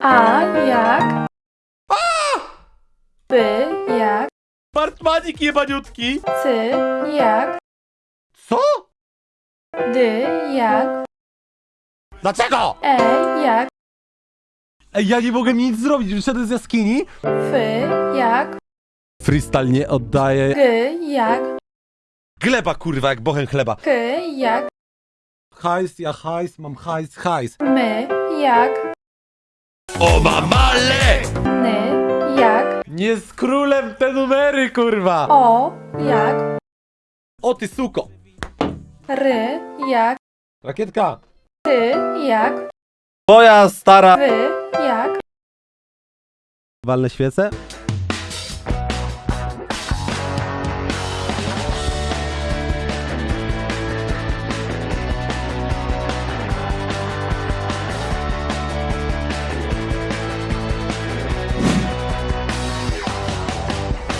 A jak? B jak? Bartmanik jebaniutki! C jak? Co? D jak? Dlaczego? E jak? Ej, ja nie mogę nic zrobić, wyszedłem z jaskini. F jak? Freestyle nie oddaje. G jak? Gleba kurwa, jak bochen chleba. K jak? Hajs, ja hajs, mam hajs, hajs. M jak? Oba male! N jak? Nie z królem te numery, kurwa! O jak? O ty suko! R jak? Rakietka! T jak? Moja stara... W jak? Walne świece?